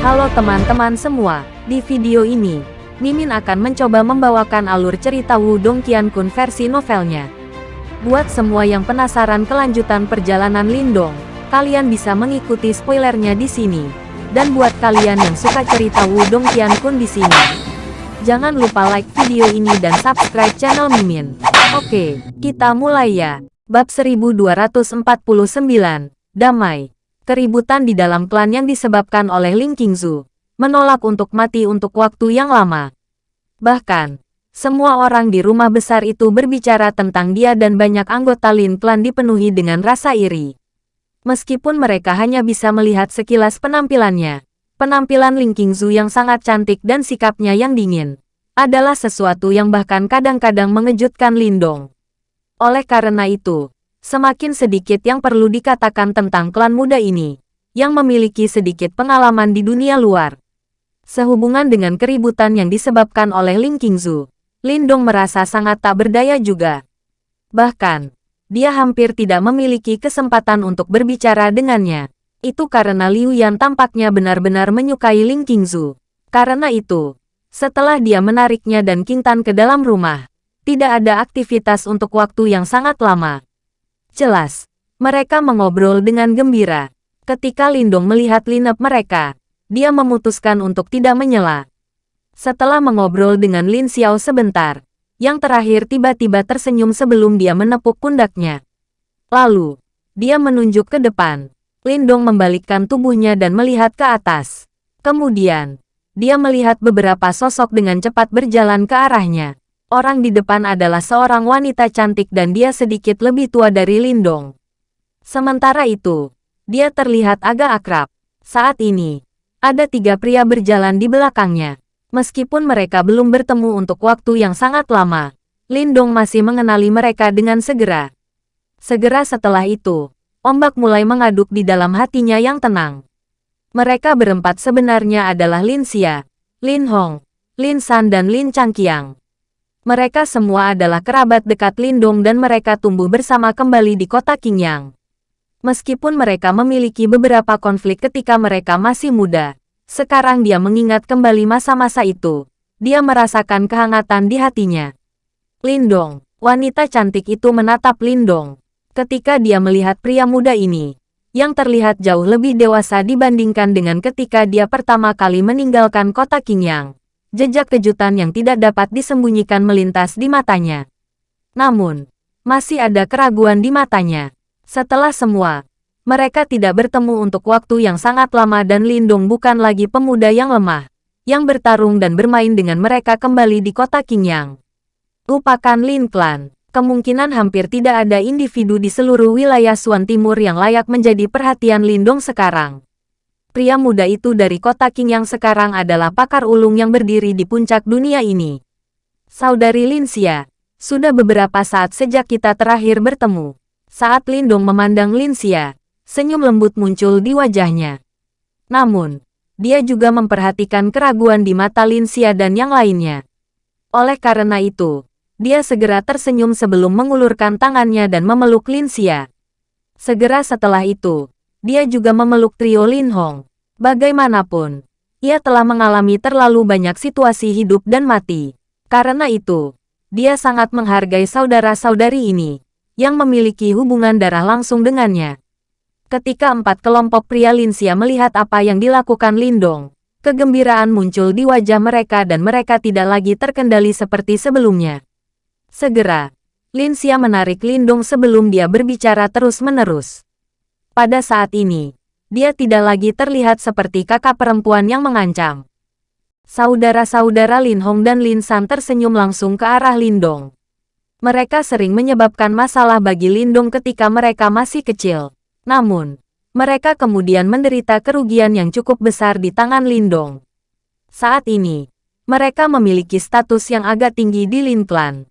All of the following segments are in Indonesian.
Halo teman-teman semua, di video ini, Mimin akan mencoba membawakan alur cerita Wudong Qiankun versi novelnya. Buat semua yang penasaran kelanjutan perjalanan Lindong, kalian bisa mengikuti spoilernya di sini. Dan buat kalian yang suka cerita Wudong Qiankun di sini, jangan lupa like video ini dan subscribe channel Mimin. Oke, kita mulai ya. Bab 1249, Damai. Keributan di dalam klan yang disebabkan oleh Ling Qingzu, menolak untuk mati untuk waktu yang lama. Bahkan, semua orang di rumah besar itu berbicara tentang dia dan banyak anggota Lin Clan dipenuhi dengan rasa iri. Meskipun mereka hanya bisa melihat sekilas penampilannya, penampilan Ling Qingzu yang sangat cantik dan sikapnya yang dingin, adalah sesuatu yang bahkan kadang-kadang mengejutkan Lindong. Oleh karena itu, semakin sedikit yang perlu dikatakan tentang klan muda ini, yang memiliki sedikit pengalaman di dunia luar. Sehubungan dengan keributan yang disebabkan oleh Ling Qingzu, Lindong merasa sangat tak berdaya juga. Bahkan, dia hampir tidak memiliki kesempatan untuk berbicara dengannya. Itu karena Liu Yan tampaknya benar-benar menyukai Ling Qingzu. Karena itu, setelah dia menariknya dan Kintan ke dalam rumah, tidak ada aktivitas untuk waktu yang sangat lama. Jelas, mereka mengobrol dengan gembira. Ketika Lindong melihat lineup mereka, dia memutuskan untuk tidak menyela. Setelah mengobrol dengan Lin Xiao sebentar, yang terakhir tiba-tiba tersenyum sebelum dia menepuk pundaknya. Lalu, dia menunjuk ke depan. Lindong membalikkan tubuhnya dan melihat ke atas. Kemudian, dia melihat beberapa sosok dengan cepat berjalan ke arahnya. Orang di depan adalah seorang wanita cantik dan dia sedikit lebih tua dari Lindong. Sementara itu, dia terlihat agak akrab. Saat ini, ada tiga pria berjalan di belakangnya. Meskipun mereka belum bertemu untuk waktu yang sangat lama, Lindong masih mengenali mereka dengan segera. Segera setelah itu, ombak mulai mengaduk di dalam hatinya yang tenang. Mereka berempat sebenarnya adalah Lin Xia, Lin Hong, Lin San dan Lin Changqiang. Mereka semua adalah kerabat dekat Lindong dan mereka tumbuh bersama kembali di kota Qingyang. Meskipun mereka memiliki beberapa konflik ketika mereka masih muda, sekarang dia mengingat kembali masa-masa itu. Dia merasakan kehangatan di hatinya. Lindong, wanita cantik itu menatap Lindong. Ketika dia melihat pria muda ini, yang terlihat jauh lebih dewasa dibandingkan dengan ketika dia pertama kali meninggalkan kota Qingyang jejak kejutan yang tidak dapat disembunyikan melintas di matanya. Namun, masih ada keraguan di matanya. Setelah semua, mereka tidak bertemu untuk waktu yang sangat lama dan Lindung bukan lagi pemuda yang lemah, yang bertarung dan bermain dengan mereka kembali di kota Qingyang. Lupakan Lin Clan, kemungkinan hampir tidak ada individu di seluruh wilayah Suan Timur yang layak menjadi perhatian Lindong sekarang. Pria muda itu dari kota King yang sekarang adalah pakar ulung yang berdiri di puncak dunia ini. Saudari Linsia, sudah beberapa saat sejak kita terakhir bertemu. Saat Lindong memandang Linsia, senyum lembut muncul di wajahnya. Namun, dia juga memperhatikan keraguan di mata Linsia dan yang lainnya. Oleh karena itu, dia segera tersenyum sebelum mengulurkan tangannya dan memeluk Linsia. Segera setelah itu, dia juga memeluk trio Lin Hong. Bagaimanapun, ia telah mengalami terlalu banyak situasi hidup dan mati. Karena itu, dia sangat menghargai saudara-saudari ini, yang memiliki hubungan darah langsung dengannya. Ketika empat kelompok pria Linsia melihat apa yang dilakukan Lindong, kegembiraan muncul di wajah mereka dan mereka tidak lagi terkendali seperti sebelumnya. Segera, Linsia menarik Lindong sebelum dia berbicara terus-menerus. Pada saat ini, dia tidak lagi terlihat seperti kakak perempuan yang mengancam. Saudara-saudara Lin Hong dan Lin San tersenyum langsung ke arah Lindong. Mereka sering menyebabkan masalah bagi Lindong ketika mereka masih kecil. Namun, mereka kemudian menderita kerugian yang cukup besar di tangan Lindong. Saat ini, mereka memiliki status yang agak tinggi di Lin Clan.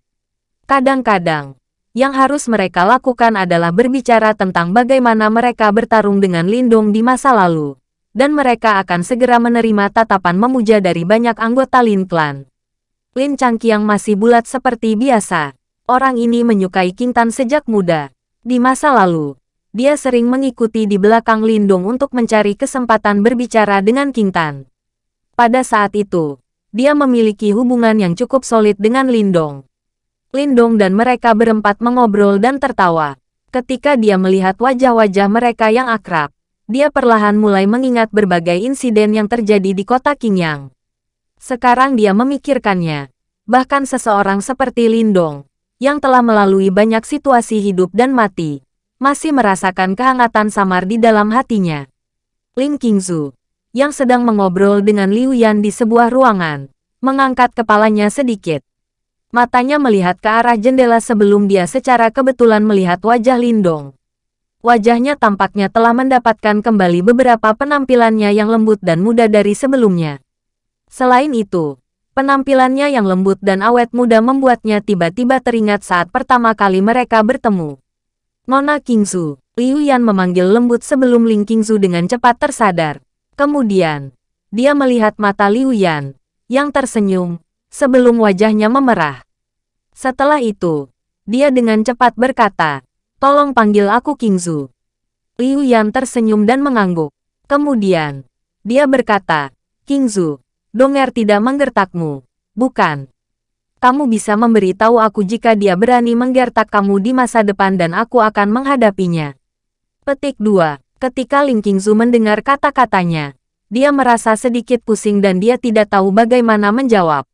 Kadang-kadang, yang harus mereka lakukan adalah berbicara tentang bagaimana mereka bertarung dengan Lindung di masa lalu. Dan mereka akan segera menerima tatapan memuja dari banyak anggota Lin Clan. Lin Changqiang masih bulat seperti biasa. Orang ini menyukai King Tan sejak muda. Di masa lalu, dia sering mengikuti di belakang Lindong untuk mencari kesempatan berbicara dengan King Tan. Pada saat itu, dia memiliki hubungan yang cukup solid dengan Lindong. Lindong dan mereka berempat mengobrol dan tertawa. Ketika dia melihat wajah-wajah mereka yang akrab, dia perlahan mulai mengingat berbagai insiden yang terjadi di kota Qingyang. Sekarang dia memikirkannya, bahkan seseorang seperti Lindong, yang telah melalui banyak situasi hidup dan mati, masih merasakan kehangatan samar di dalam hatinya. Lin Qingzu, yang sedang mengobrol dengan Liu Yan di sebuah ruangan, mengangkat kepalanya sedikit. Matanya melihat ke arah jendela sebelum dia secara kebetulan melihat wajah Lindong. Wajahnya tampaknya telah mendapatkan kembali beberapa penampilannya yang lembut dan muda dari sebelumnya. Selain itu, penampilannya yang lembut dan awet muda membuatnya tiba-tiba teringat saat pertama kali mereka bertemu. Nona Kingsu, Liu Yan memanggil lembut sebelum Ling Kingsu dengan cepat tersadar. Kemudian, dia melihat mata Liu Yan, yang tersenyum, sebelum wajahnya memerah. Setelah itu, dia dengan cepat berkata, tolong panggil aku Kingzu. Liu Yan tersenyum dan mengangguk. Kemudian, dia berkata, Kingzu, Donger tidak menggertakmu, bukan? Kamu bisa memberitahu aku jika dia berani menggertak kamu di masa depan dan aku akan menghadapinya. Petik 2. Ketika Ling Qingzu mendengar kata-katanya, dia merasa sedikit pusing dan dia tidak tahu bagaimana menjawab.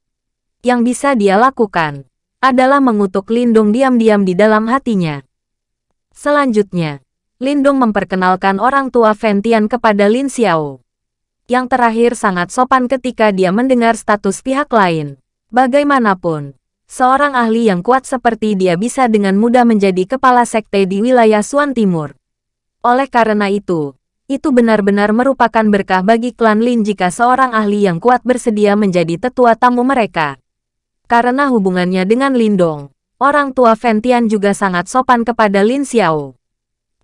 Yang bisa dia lakukan adalah mengutuk Lindung diam-diam di dalam hatinya. Selanjutnya, Lindung memperkenalkan orang tua Ventian kepada Lin Xiao. Yang terakhir sangat sopan ketika dia mendengar status pihak lain. Bagaimanapun, seorang ahli yang kuat seperti dia bisa dengan mudah menjadi kepala sekte di wilayah Suan Timur. Oleh karena itu, itu benar-benar merupakan berkah bagi klan Lin jika seorang ahli yang kuat bersedia menjadi tetua tamu mereka. Karena hubungannya dengan Lindong, orang tua Ventian juga sangat sopan kepada Lin Xiao.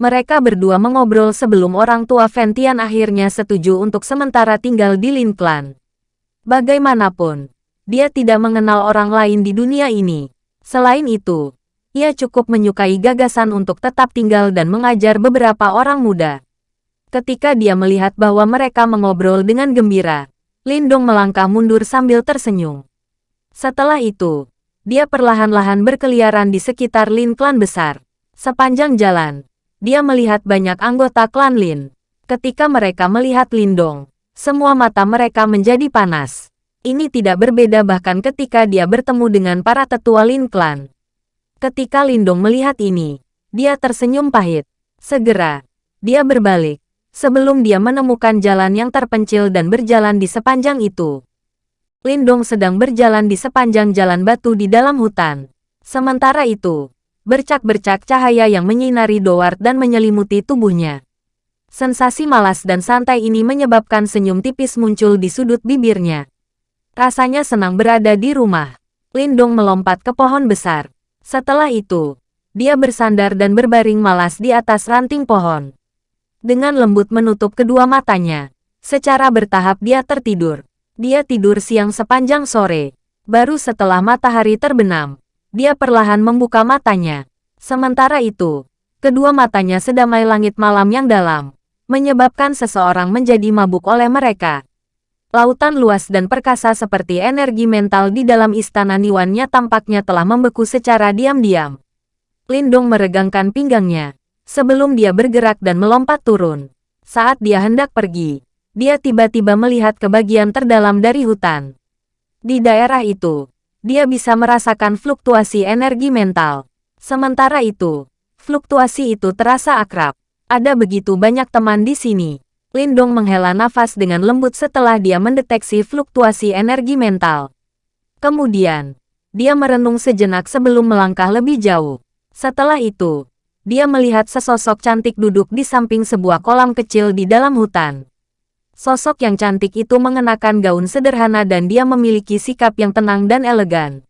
Mereka berdua mengobrol sebelum orang tua Ventian akhirnya setuju untuk sementara tinggal di Lin Clan. Bagaimanapun, dia tidak mengenal orang lain di dunia ini. Selain itu, ia cukup menyukai gagasan untuk tetap tinggal dan mengajar beberapa orang muda. Ketika dia melihat bahwa mereka mengobrol dengan gembira, Lindong melangkah mundur sambil tersenyum. Setelah itu, dia perlahan-lahan berkeliaran di sekitar Lin klan besar. Sepanjang jalan, dia melihat banyak anggota klan Lin. Ketika mereka melihat Lindong, semua mata mereka menjadi panas. Ini tidak berbeda bahkan ketika dia bertemu dengan para tetua Lin Clan. Ketika Lindong melihat ini, dia tersenyum pahit. Segera, dia berbalik, sebelum dia menemukan jalan yang terpencil dan berjalan di sepanjang itu. Lindong sedang berjalan di sepanjang jalan batu di dalam hutan. Sementara itu, bercak-bercak cahaya yang menyinari Dowart dan menyelimuti tubuhnya. Sensasi malas dan santai ini menyebabkan senyum tipis muncul di sudut bibirnya. Rasanya senang berada di rumah. Lindong melompat ke pohon besar. Setelah itu, dia bersandar dan berbaring malas di atas ranting pohon. Dengan lembut menutup kedua matanya, secara bertahap dia tertidur. Dia tidur siang sepanjang sore. Baru setelah matahari terbenam, dia perlahan membuka matanya. Sementara itu, kedua matanya sedamai langit malam yang dalam, menyebabkan seseorang menjadi mabuk oleh mereka. Lautan luas dan perkasa seperti energi mental di dalam istana Niwannya tampaknya telah membeku secara diam-diam. Lindong meregangkan pinggangnya, sebelum dia bergerak dan melompat turun. Saat dia hendak pergi, dia tiba-tiba melihat ke bagian terdalam dari hutan. Di daerah itu, dia bisa merasakan fluktuasi energi mental. Sementara itu, fluktuasi itu terasa akrab. Ada begitu banyak teman di sini. Lindong menghela nafas dengan lembut setelah dia mendeteksi fluktuasi energi mental. Kemudian, dia merenung sejenak sebelum melangkah lebih jauh. Setelah itu, dia melihat sesosok cantik duduk di samping sebuah kolam kecil di dalam hutan. Sosok yang cantik itu mengenakan gaun sederhana dan dia memiliki sikap yang tenang dan elegan.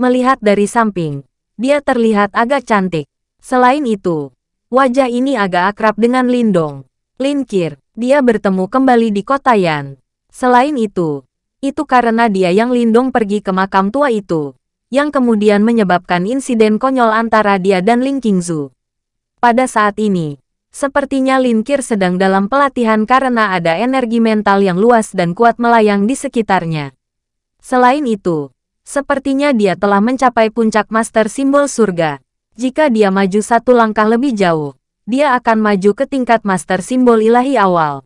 Melihat dari samping, dia terlihat agak cantik. Selain itu, wajah ini agak akrab dengan Lindong. Linkir, dia bertemu kembali di kota Yan. Selain itu, itu karena dia yang Lindong pergi ke makam tua itu, yang kemudian menyebabkan insiden konyol antara dia dan Ling Qingzu. Pada saat ini, Sepertinya Lin Kir sedang dalam pelatihan karena ada energi mental yang luas dan kuat melayang di sekitarnya. Selain itu, sepertinya dia telah mencapai puncak master simbol surga. Jika dia maju satu langkah lebih jauh, dia akan maju ke tingkat master simbol ilahi awal.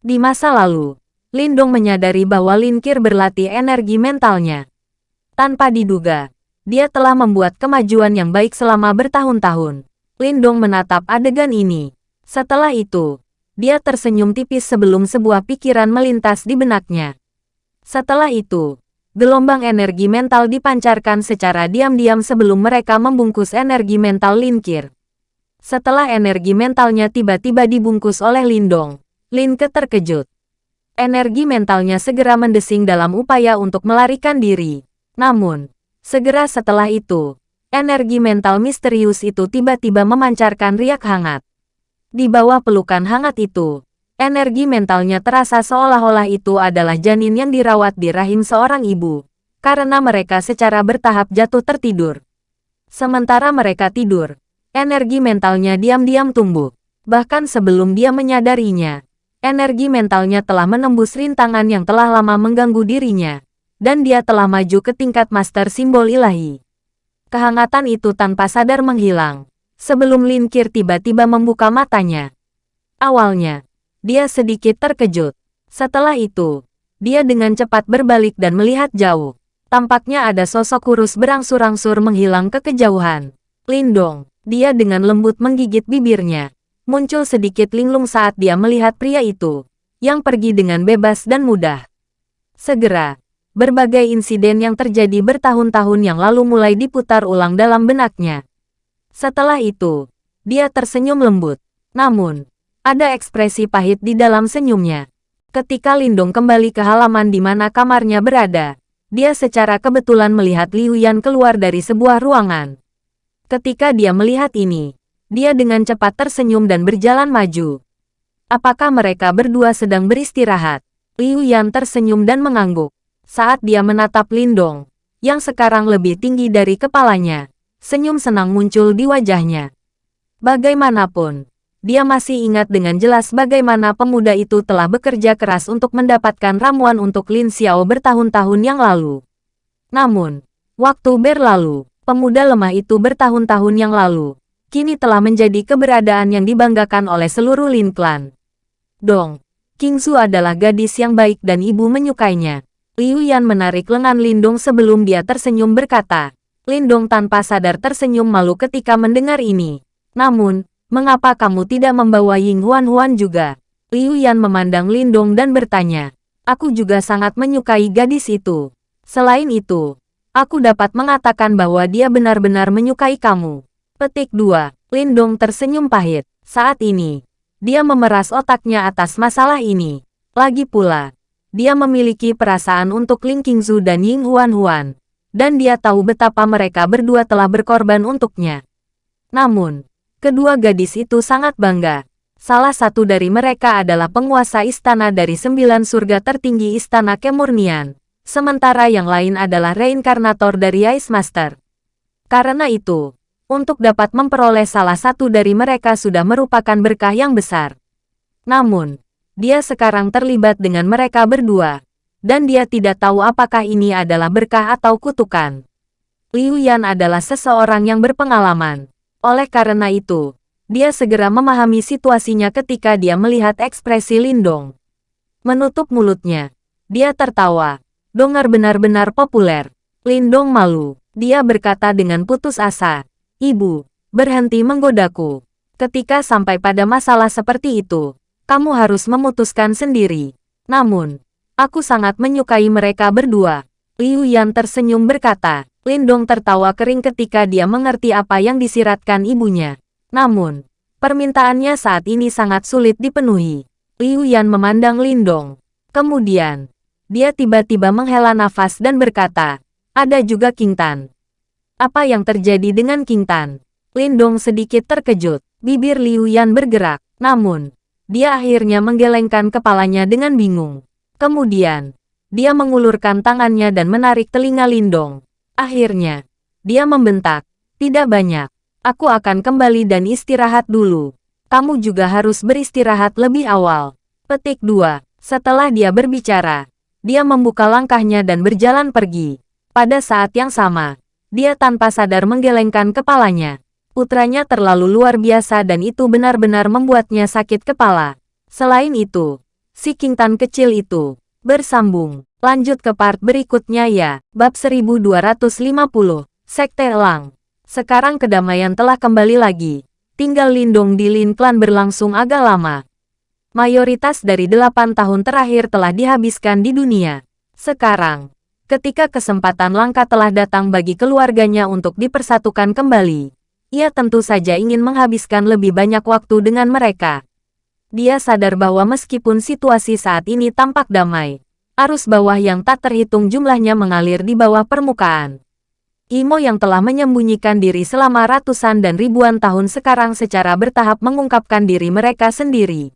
Di masa lalu, Lindong menyadari bahwa Lin Kir berlatih energi mentalnya. Tanpa diduga, dia telah membuat kemajuan yang baik selama bertahun-tahun. Lindong menatap adegan ini. Setelah itu, dia tersenyum tipis sebelum sebuah pikiran melintas di benaknya. Setelah itu, gelombang energi mental dipancarkan secara diam-diam sebelum mereka membungkus energi mental Linkir. Setelah energi mentalnya tiba-tiba dibungkus oleh Lindong, Linke terkejut. Energi mentalnya segera mendesing dalam upaya untuk melarikan diri. Namun, segera setelah itu, energi mental misterius itu tiba-tiba memancarkan riak hangat. Di bawah pelukan hangat itu, energi mentalnya terasa seolah-olah itu adalah janin yang dirawat di rahim seorang ibu, karena mereka secara bertahap jatuh tertidur. Sementara mereka tidur, energi mentalnya diam-diam tumbuh. Bahkan sebelum dia menyadarinya, energi mentalnya telah menembus rintangan yang telah lama mengganggu dirinya, dan dia telah maju ke tingkat master simbol ilahi. Kehangatan itu tanpa sadar menghilang, sebelum Lin Kir tiba-tiba membuka matanya. Awalnya, dia sedikit terkejut. Setelah itu, dia dengan cepat berbalik dan melihat jauh. Tampaknya ada sosok kurus berangsur-angsur menghilang ke kejauhan. Lindong, dia dengan lembut menggigit bibirnya. Muncul sedikit linglung saat dia melihat pria itu, yang pergi dengan bebas dan mudah. Segera, berbagai insiden yang terjadi bertahun-tahun yang lalu mulai diputar ulang dalam benaknya. Setelah itu, dia tersenyum lembut. Namun, ada ekspresi pahit di dalam senyumnya. Ketika Lindong kembali ke halaman di mana kamarnya berada, dia secara kebetulan melihat Liu Yan keluar dari sebuah ruangan. Ketika dia melihat ini, dia dengan cepat tersenyum dan berjalan maju. Apakah mereka berdua sedang beristirahat? Liu Yan tersenyum dan mengangguk. Saat dia menatap Lindong, yang sekarang lebih tinggi dari kepalanya, Senyum senang muncul di wajahnya. Bagaimanapun, dia masih ingat dengan jelas bagaimana pemuda itu telah bekerja keras untuk mendapatkan ramuan untuk Lin Xiao bertahun-tahun yang lalu. Namun, waktu berlalu, pemuda lemah itu bertahun-tahun yang lalu, kini telah menjadi keberadaan yang dibanggakan oleh seluruh Lin Clan. Dong, King Su adalah gadis yang baik dan ibu menyukainya. Liu Yan menarik lengan Lindong sebelum dia tersenyum berkata, Lindong tanpa sadar tersenyum malu ketika mendengar ini. Namun, mengapa kamu tidak membawa Ying Huan Huan juga? Liu Yan memandang Lindong dan bertanya. Aku juga sangat menyukai gadis itu. Selain itu, aku dapat mengatakan bahwa dia benar-benar menyukai kamu. Petik 2. Lindong tersenyum pahit. Saat ini, dia memeras otaknya atas masalah ini. Lagi pula, dia memiliki perasaan untuk Ling Qingzu dan Ying Huan Huan dan dia tahu betapa mereka berdua telah berkorban untuknya. Namun, kedua gadis itu sangat bangga. Salah satu dari mereka adalah penguasa istana dari sembilan surga tertinggi istana kemurnian, sementara yang lain adalah reinkarnator dari Ice Master. Karena itu, untuk dapat memperoleh salah satu dari mereka sudah merupakan berkah yang besar. Namun, dia sekarang terlibat dengan mereka berdua, dan dia tidak tahu apakah ini adalah berkah atau kutukan. Liu Yan adalah seseorang yang berpengalaman. Oleh karena itu, dia segera memahami situasinya ketika dia melihat ekspresi Lindong. Menutup mulutnya, dia tertawa. Dongar benar-benar populer. Lindong malu. Dia berkata dengan putus asa, Ibu, berhenti menggodaku. Ketika sampai pada masalah seperti itu, kamu harus memutuskan sendiri. Namun, Aku sangat menyukai mereka berdua. Liu Yan tersenyum berkata. Lindong tertawa kering ketika dia mengerti apa yang disiratkan ibunya. Namun, permintaannya saat ini sangat sulit dipenuhi. Liu Yan memandang Lindong. Kemudian, dia tiba-tiba menghela nafas dan berkata, ada juga King Tan. Apa yang terjadi dengan King Tan? Lindong sedikit terkejut. Bibir Liu Yan bergerak. Namun, dia akhirnya menggelengkan kepalanya dengan bingung. Kemudian, dia mengulurkan tangannya dan menarik telinga Lindong. Akhirnya, dia membentak, tidak banyak. Aku akan kembali dan istirahat dulu. kamu juga harus beristirahat lebih awal. Petik 2. Setelah dia berbicara, dia membuka langkahnya dan berjalan pergi. Pada saat yang sama, dia tanpa sadar menggelengkan kepalanya. Putranya terlalu luar biasa dan itu benar-benar membuatnya sakit kepala. Selain itu, si King Tan kecil itu bersambung. Lanjut ke part berikutnya ya, bab 1250, Sekte Elang. Sekarang kedamaian telah kembali lagi. Tinggal Lindung di Lin Clan berlangsung agak lama. Mayoritas dari delapan tahun terakhir telah dihabiskan di dunia. Sekarang, ketika kesempatan langka telah datang bagi keluarganya untuk dipersatukan kembali, ia tentu saja ingin menghabiskan lebih banyak waktu dengan mereka. Dia sadar bahwa meskipun situasi saat ini tampak damai, arus bawah yang tak terhitung jumlahnya mengalir di bawah permukaan. Imo yang telah menyembunyikan diri selama ratusan dan ribuan tahun sekarang secara bertahap mengungkapkan diri mereka sendiri.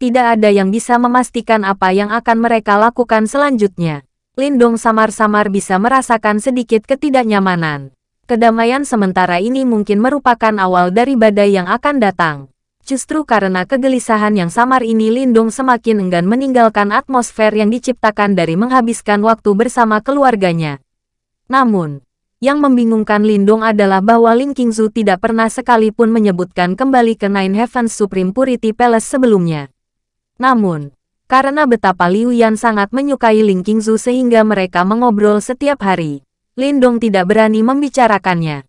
Tidak ada yang bisa memastikan apa yang akan mereka lakukan selanjutnya. Lindong samar-samar bisa merasakan sedikit ketidaknyamanan. Kedamaian sementara ini mungkin merupakan awal dari badai yang akan datang. Justru karena kegelisahan yang samar ini Lindung semakin enggan meninggalkan atmosfer yang diciptakan dari menghabiskan waktu bersama keluarganya. Namun, yang membingungkan Lindung adalah bahwa Ling Qingzu tidak pernah sekalipun menyebutkan kembali ke Nine Heavens Supreme Purity Palace sebelumnya. Namun, karena betapa Liu Yan sangat menyukai Ling Qingzu sehingga mereka mengobrol setiap hari, Lindong tidak berani membicarakannya.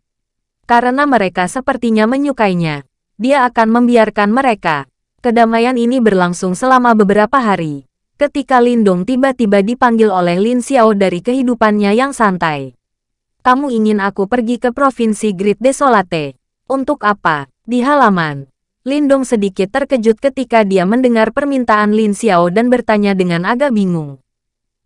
Karena mereka sepertinya menyukainya, dia akan membiarkan mereka. Kedamaian ini berlangsung selama beberapa hari. Ketika Lindong tiba-tiba dipanggil oleh Lin Xiao dari kehidupannya yang santai. Kamu ingin aku pergi ke Provinsi Great Desolate. Untuk apa? Di halaman. Lindong sedikit terkejut ketika dia mendengar permintaan Lin Xiao dan bertanya dengan agak bingung.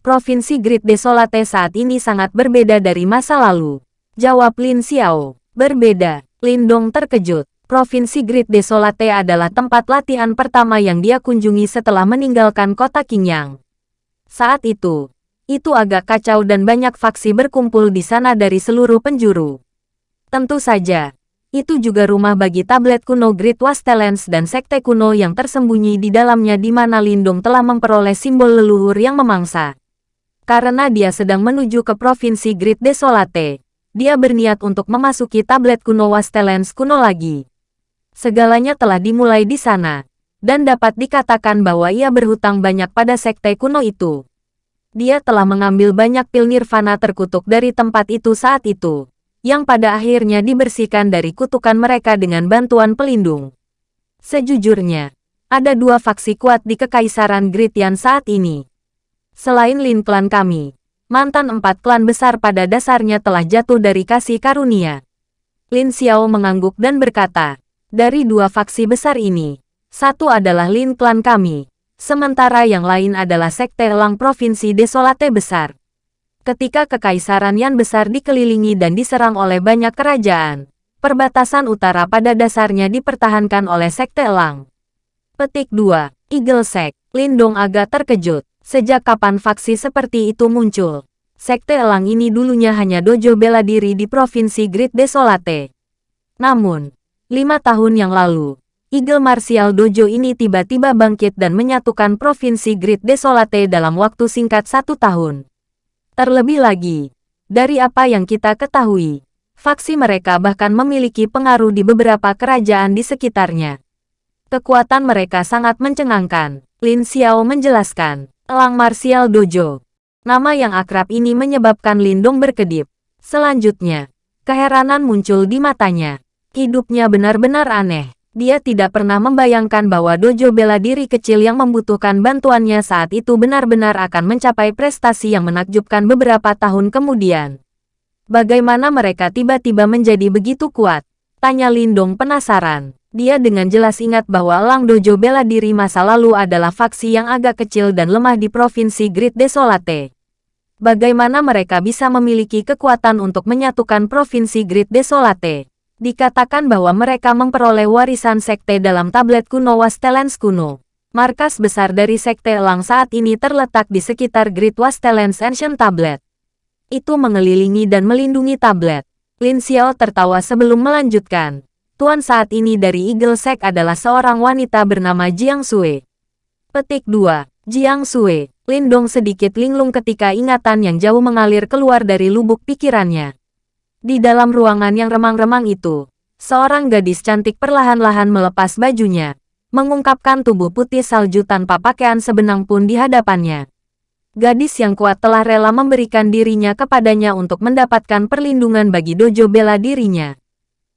Provinsi Great Desolate saat ini sangat berbeda dari masa lalu. Jawab Lin Xiao. Berbeda. Lindong terkejut. Provinsi Great Desolate adalah tempat latihan pertama yang dia kunjungi setelah meninggalkan kota Qingyang. Saat itu, itu agak kacau dan banyak faksi berkumpul di sana dari seluruh penjuru. Tentu saja, itu juga rumah bagi tablet kuno Great Wastelens dan sekte kuno yang tersembunyi di dalamnya di mana Lindung telah memperoleh simbol leluhur yang memangsa. Karena dia sedang menuju ke Provinsi Great Desolate, dia berniat untuk memasuki tablet kuno Wastelens kuno lagi. Segalanya telah dimulai di sana, dan dapat dikatakan bahwa ia berhutang banyak pada sekte kuno itu. Dia telah mengambil banyak pil nirvana terkutuk dari tempat itu saat itu, yang pada akhirnya dibersihkan dari kutukan mereka dengan bantuan pelindung. Sejujurnya, ada dua faksi kuat di Kekaisaran Gritian saat ini. Selain Lin klan kami, mantan empat klan besar pada dasarnya telah jatuh dari kasih karunia. Lin Xiao mengangguk dan berkata, dari dua faksi besar ini, satu adalah Lin Klan kami, sementara yang lain adalah Sekte Elang Provinsi Desolate Besar. Ketika Kekaisaran Yan Besar dikelilingi dan diserang oleh banyak kerajaan, perbatasan utara pada dasarnya dipertahankan oleh Sekte Elang. Petik 2. Eagle Sek, Lindong agak terkejut. Sejak kapan faksi seperti itu muncul? Sekte Elang ini dulunya hanya dojo bela diri di Provinsi Great Desolate. Namun, Lima tahun yang lalu, Eagle Martial Dojo ini tiba-tiba bangkit dan menyatukan Provinsi Great Desolate dalam waktu singkat satu tahun. Terlebih lagi, dari apa yang kita ketahui, faksi mereka bahkan memiliki pengaruh di beberapa kerajaan di sekitarnya. Kekuatan mereka sangat mencengangkan, Lin Xiao menjelaskan. Elang Martial Dojo. Nama yang akrab ini menyebabkan Lindong berkedip. Selanjutnya, keheranan muncul di matanya. Hidupnya benar-benar aneh. Dia tidak pernah membayangkan bahwa dojo bela diri kecil yang membutuhkan bantuannya saat itu benar-benar akan mencapai prestasi yang menakjubkan beberapa tahun kemudian. Bagaimana mereka tiba-tiba menjadi begitu kuat? Tanya Lindong penasaran. Dia dengan jelas ingat bahwa Lang Dojo bela diri masa lalu adalah faksi yang agak kecil dan lemah di Provinsi Great Desolate. Bagaimana mereka bisa memiliki kekuatan untuk menyatukan Provinsi Great Desolate? Dikatakan bahwa mereka memperoleh warisan sekte dalam tablet kuno Wastelens kuno. Markas besar dari sekte Elang saat ini terletak di sekitar Great Wastelens Ancient Tablet. Itu mengelilingi dan melindungi tablet. Lin Xiao tertawa sebelum melanjutkan. Tuan saat ini dari Eagle Sect adalah seorang wanita bernama Jiang Sui. Petik 2. Jiang Sui. Lindong sedikit linglung ketika ingatan yang jauh mengalir keluar dari lubuk pikirannya. Di dalam ruangan yang remang-remang itu, seorang gadis cantik perlahan-lahan melepas bajunya, mengungkapkan tubuh putih salju tanpa pakaian sebenang pun di hadapannya. Gadis yang kuat telah rela memberikan dirinya kepadanya untuk mendapatkan perlindungan bagi dojo bela dirinya.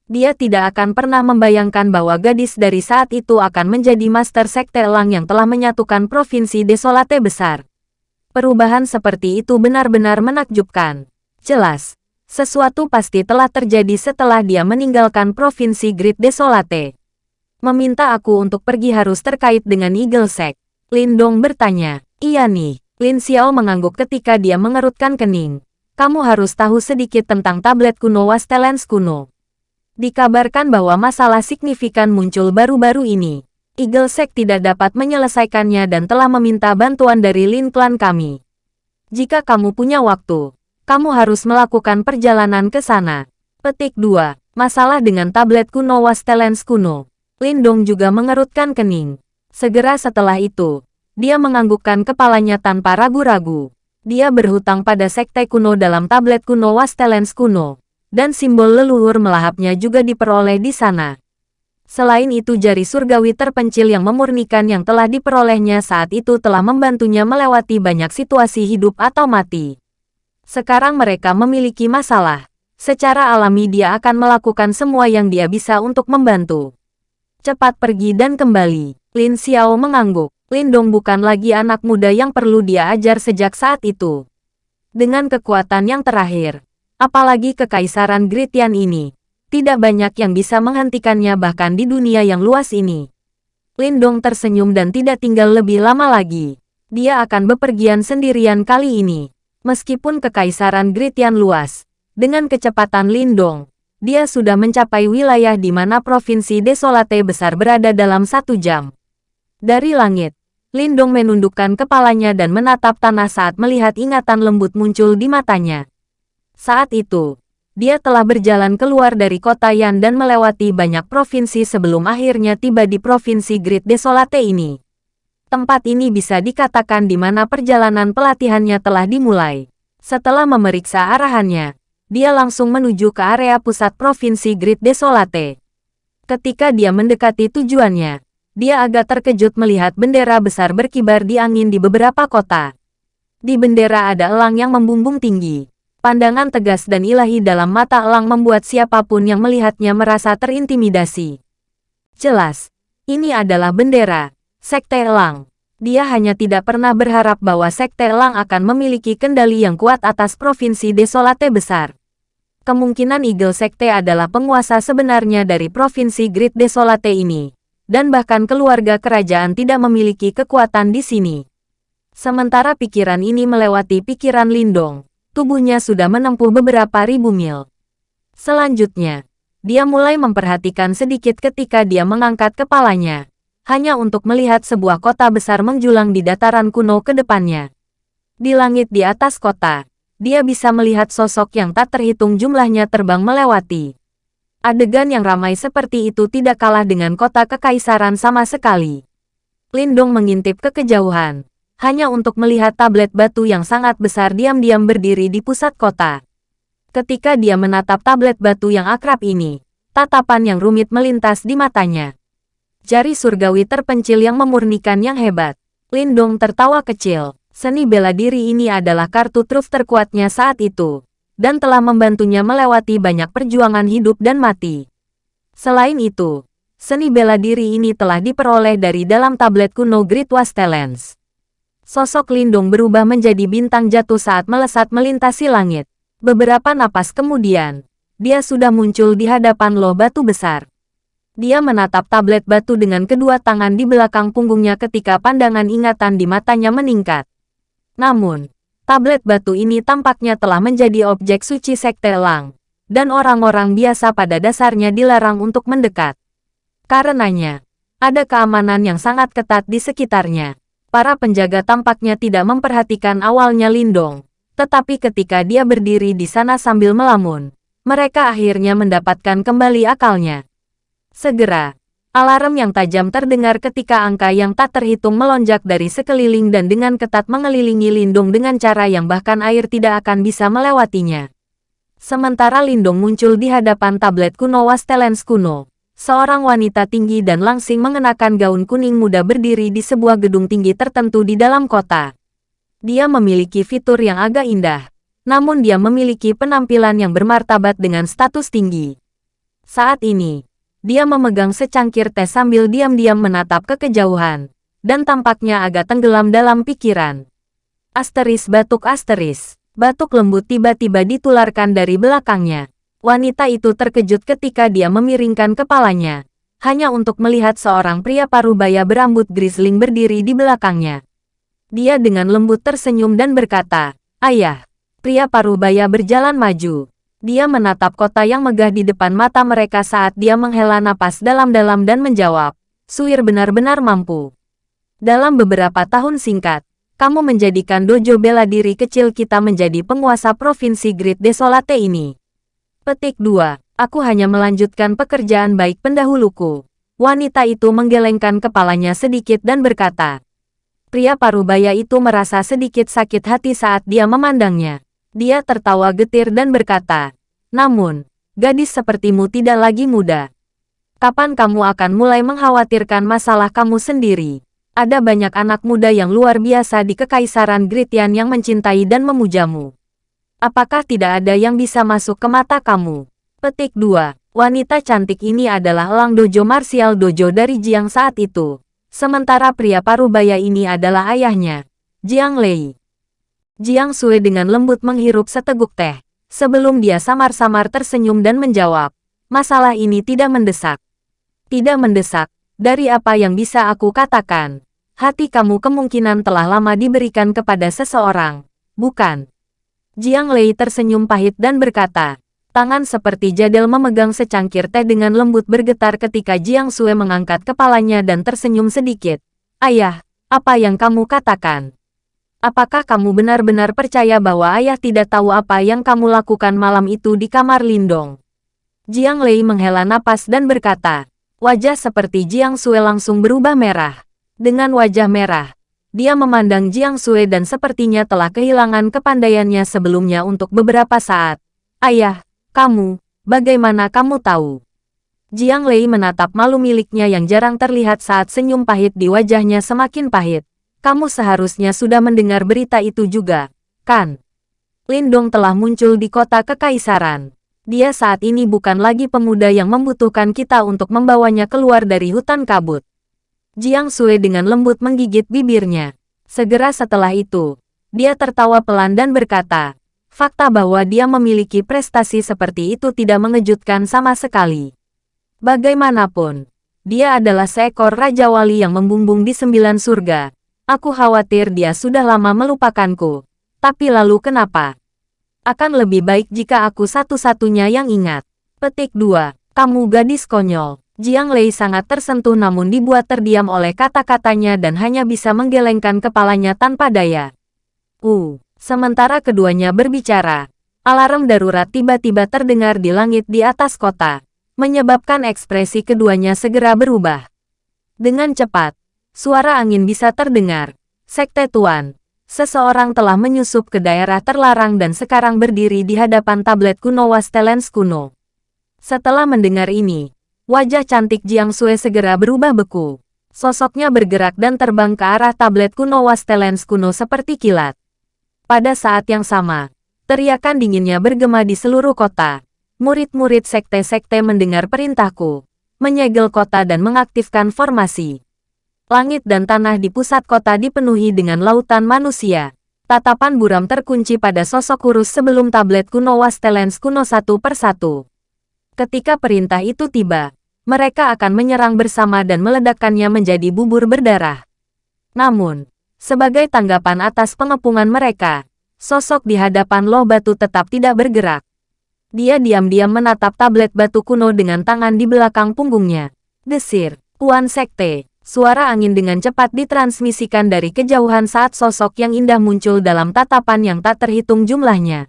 Dia tidak akan pernah membayangkan bahwa gadis dari saat itu akan menjadi Master Sekte Elang yang telah menyatukan Provinsi Desolate besar. Perubahan seperti itu benar-benar menakjubkan. Jelas, sesuatu pasti telah terjadi setelah dia meninggalkan Provinsi Great Desolate. Meminta aku untuk pergi harus terkait dengan Eagle Sect. Lindong bertanya. Iya nih. Lin Xiao mengangguk ketika dia mengerutkan kening. Kamu harus tahu sedikit tentang tablet kuno Wastelens kuno. Dikabarkan bahwa masalah signifikan muncul baru-baru ini. Eagle Sect tidak dapat menyelesaikannya dan telah meminta bantuan dari Lin Clan kami. Jika kamu punya waktu, kamu harus melakukan perjalanan ke sana. Petik 2. Masalah dengan tablet kuno Wastelens kuno. Lindong juga mengerutkan kening. Segera setelah itu, dia menganggukkan kepalanya tanpa ragu-ragu. Dia berhutang pada sekte kuno dalam tablet kuno Wastelens kuno. Dan simbol leluhur melahapnya juga diperoleh di sana. Selain itu jari surgawi terpencil yang memurnikan yang telah diperolehnya saat itu telah membantunya melewati banyak situasi hidup atau mati. Sekarang mereka memiliki masalah. Secara alami dia akan melakukan semua yang dia bisa untuk membantu. Cepat pergi dan kembali. Lin Xiao mengangguk. Lindong bukan lagi anak muda yang perlu dia ajar sejak saat itu. Dengan kekuatan yang terakhir, apalagi kekaisaran Gritian ini, tidak banyak yang bisa menghentikannya bahkan di dunia yang luas ini. Lindong tersenyum dan tidak tinggal lebih lama lagi. Dia akan bepergian sendirian kali ini. Meskipun kekaisaran Gritian luas, dengan kecepatan Lindong, dia sudah mencapai wilayah di mana Provinsi Desolate besar berada dalam satu jam. Dari langit, Lindong menundukkan kepalanya dan menatap tanah saat melihat ingatan lembut muncul di matanya. Saat itu, dia telah berjalan keluar dari kota Yan dan melewati banyak provinsi sebelum akhirnya tiba di Provinsi Great Desolate ini. Tempat ini bisa dikatakan di mana perjalanan pelatihannya telah dimulai. Setelah memeriksa arahannya, dia langsung menuju ke area pusat Provinsi Great Desolate. Ketika dia mendekati tujuannya, dia agak terkejut melihat bendera besar berkibar di angin di beberapa kota. Di bendera ada elang yang membumbung tinggi. Pandangan tegas dan ilahi dalam mata elang membuat siapa pun yang melihatnya merasa terintimidasi. Jelas, ini adalah bendera, Sekte Elang. Dia hanya tidak pernah berharap bahwa Sekte Elang akan memiliki kendali yang kuat atas Provinsi Desolate besar. Kemungkinan Eagle Sekte adalah penguasa sebenarnya dari Provinsi Great Desolate ini, dan bahkan keluarga kerajaan tidak memiliki kekuatan di sini. Sementara pikiran ini melewati pikiran Lindong, tubuhnya sudah menempuh beberapa ribu mil. Selanjutnya, dia mulai memperhatikan sedikit ketika dia mengangkat kepalanya hanya untuk melihat sebuah kota besar menjulang di dataran kuno ke depannya. Di langit di atas kota, dia bisa melihat sosok yang tak terhitung jumlahnya terbang melewati. Adegan yang ramai seperti itu tidak kalah dengan kota kekaisaran sama sekali. Lindong mengintip ke kejauhan, hanya untuk melihat tablet batu yang sangat besar diam-diam berdiri di pusat kota. Ketika dia menatap tablet batu yang akrab ini, tatapan yang rumit melintas di matanya jari surgawi terpencil yang memurnikan yang hebat. Lindong tertawa kecil. Seni bela diri ini adalah kartu truf terkuatnya saat itu, dan telah membantunya melewati banyak perjuangan hidup dan mati. Selain itu, seni bela diri ini telah diperoleh dari dalam tablet kuno Great Wastelens. Sosok Lindung berubah menjadi bintang jatuh saat melesat melintasi langit. Beberapa napas kemudian, dia sudah muncul di hadapan loh batu besar. Dia menatap tablet batu dengan kedua tangan di belakang punggungnya ketika pandangan ingatan di matanya meningkat. Namun, tablet batu ini tampaknya telah menjadi objek suci Sekte Elang, dan orang-orang biasa pada dasarnya dilarang untuk mendekat. Karenanya, ada keamanan yang sangat ketat di sekitarnya. Para penjaga tampaknya tidak memperhatikan awalnya Lindong, tetapi ketika dia berdiri di sana sambil melamun, mereka akhirnya mendapatkan kembali akalnya. Segera, alarm yang tajam terdengar ketika angka yang tak terhitung melonjak dari sekeliling dan dengan ketat mengelilingi Lindung dengan cara yang bahkan air tidak akan bisa melewatinya. Sementara Lindung muncul di hadapan tablet kuno Wastelens kuno. Seorang wanita tinggi dan langsing mengenakan gaun kuning muda berdiri di sebuah gedung tinggi tertentu di dalam kota. Dia memiliki fitur yang agak indah, namun dia memiliki penampilan yang bermartabat dengan status tinggi. Saat ini, dia memegang secangkir teh sambil diam-diam menatap ke kejauhan, dan tampaknya agak tenggelam dalam pikiran. Asteris batuk asteris, batuk lembut tiba-tiba ditularkan dari belakangnya. Wanita itu terkejut ketika dia memiringkan kepalanya, hanya untuk melihat seorang pria parubaya berambut grisling berdiri di belakangnya. Dia dengan lembut tersenyum dan berkata, Ayah, pria parubaya berjalan maju. Dia menatap kota yang megah di depan mata mereka saat dia menghela napas dalam-dalam dan menjawab, Suir benar-benar mampu. Dalam beberapa tahun singkat, kamu menjadikan dojo bela diri kecil kita menjadi penguasa provinsi Great Desolate ini. Petik 2. Aku hanya melanjutkan pekerjaan baik pendahuluku. Wanita itu menggelengkan kepalanya sedikit dan berkata. Pria parubaya itu merasa sedikit sakit hati saat dia memandangnya. Dia tertawa getir dan berkata, Namun, gadis sepertimu tidak lagi muda. Kapan kamu akan mulai mengkhawatirkan masalah kamu sendiri? Ada banyak anak muda yang luar biasa di Kekaisaran Gritian yang mencintai dan memujamu. Apakah tidak ada yang bisa masuk ke mata kamu? Petik 2. Wanita cantik ini adalah Lang Dojo Martial Dojo dari Jiang saat itu. Sementara pria parubaya ini adalah ayahnya, Jiang Lei. Jiang Sui dengan lembut menghirup seteguk teh. Sebelum dia samar-samar tersenyum dan menjawab, masalah ini tidak mendesak. Tidak mendesak, dari apa yang bisa aku katakan. Hati kamu kemungkinan telah lama diberikan kepada seseorang, bukan? Jiang Lei tersenyum pahit dan berkata, tangan seperti jadel memegang secangkir teh dengan lembut bergetar ketika Jiang Sue mengangkat kepalanya dan tersenyum sedikit. Ayah, apa yang kamu katakan? Apakah kamu benar-benar percaya bahwa ayah tidak tahu apa yang kamu lakukan malam itu di kamar Lindong? Jiang Lei menghela napas dan berkata, wajah seperti Jiang Sue langsung berubah merah. Dengan wajah merah, dia memandang Jiang Sui dan sepertinya telah kehilangan kepandaiannya sebelumnya untuk beberapa saat. Ayah, kamu, bagaimana kamu tahu? Jiang Lei menatap malu miliknya yang jarang terlihat saat senyum pahit di wajahnya semakin pahit. Kamu seharusnya sudah mendengar berita itu juga, kan? Lindong telah muncul di kota kekaisaran. Dia saat ini bukan lagi pemuda yang membutuhkan kita untuk membawanya keluar dari hutan kabut. Jiang Sui dengan lembut menggigit bibirnya. Segera setelah itu, dia tertawa pelan dan berkata, fakta bahwa dia memiliki prestasi seperti itu tidak mengejutkan sama sekali. Bagaimanapun, dia adalah seekor Raja Wali yang membumbung di sembilan surga. Aku khawatir dia sudah lama melupakanku. Tapi lalu kenapa? Akan lebih baik jika aku satu-satunya yang ingat. Petik 2. Kamu gadis konyol. Jiang Lei sangat tersentuh namun dibuat terdiam oleh kata-katanya dan hanya bisa menggelengkan kepalanya tanpa daya. Uh, sementara keduanya berbicara, alarm darurat tiba-tiba terdengar di langit di atas kota, menyebabkan ekspresi keduanya segera berubah. Dengan cepat, suara angin bisa terdengar. Sekte Tuan, seseorang telah menyusup ke daerah terlarang dan sekarang berdiri di hadapan tablet kuno Wastelens kuno. Setelah mendengar ini, Wajah cantik Jiang Sue segera berubah beku. Sosoknya bergerak dan terbang ke arah tablet kuno Wastelens kuno seperti kilat. Pada saat yang sama, teriakan dinginnya bergema di seluruh kota. Murid-murid sekte-sekte mendengar perintahku, menyegel kota dan mengaktifkan formasi. Langit dan tanah di pusat kota dipenuhi dengan lautan manusia. Tatapan buram terkunci pada sosok kurus sebelum tablet kuno Wastelens kuno satu persatu. Ketika perintah itu tiba, mereka akan menyerang bersama dan meledakkannya menjadi bubur berdarah. Namun, sebagai tanggapan atas pengepungan mereka, sosok di hadapan loh batu tetap tidak bergerak. Dia diam-diam menatap tablet batu kuno dengan tangan di belakang punggungnya. Desir, Tuan Sekte, suara angin dengan cepat ditransmisikan dari kejauhan saat sosok yang indah muncul dalam tatapan yang tak terhitung jumlahnya.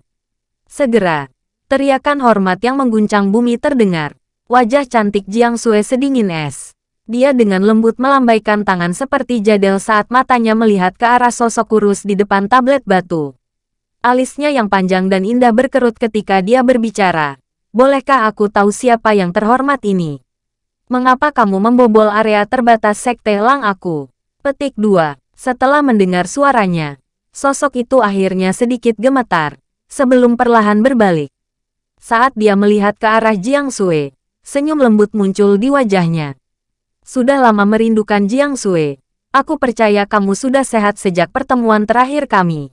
Segera, teriakan hormat yang mengguncang bumi terdengar. Wajah cantik Jiang Sue sedingin es. Dia dengan lembut melambaikan tangan seperti jadel saat matanya melihat ke arah sosok kurus di depan tablet batu. Alisnya yang panjang dan indah berkerut ketika dia berbicara. Bolehkah aku tahu siapa yang terhormat ini? Mengapa kamu membobol area terbatas sekte Lang aku? Petik 2. Setelah mendengar suaranya, sosok itu akhirnya sedikit gemetar, sebelum perlahan berbalik. Saat dia melihat ke arah Jiang Sui, senyum lembut muncul di wajahnya. Sudah lama merindukan Jiang Sui. Aku percaya kamu sudah sehat sejak pertemuan terakhir kami.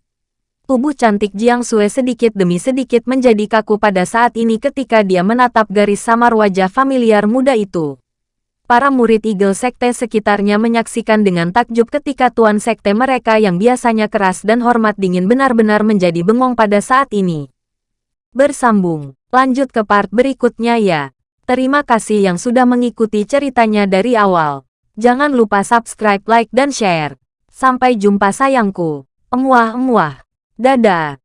Tubuh cantik Jiang Sui sedikit demi sedikit menjadi kaku pada saat ini ketika dia menatap garis samar wajah familiar muda itu. Para murid Eagle Sekte sekitarnya menyaksikan dengan takjub ketika tuan sekte mereka yang biasanya keras dan hormat dingin benar-benar menjadi bengong pada saat ini. Bersambung. Lanjut ke part berikutnya ya. Terima kasih yang sudah mengikuti ceritanya dari awal. Jangan lupa subscribe, like, dan share. Sampai jumpa sayangku. Emuah-emuah. Dadah.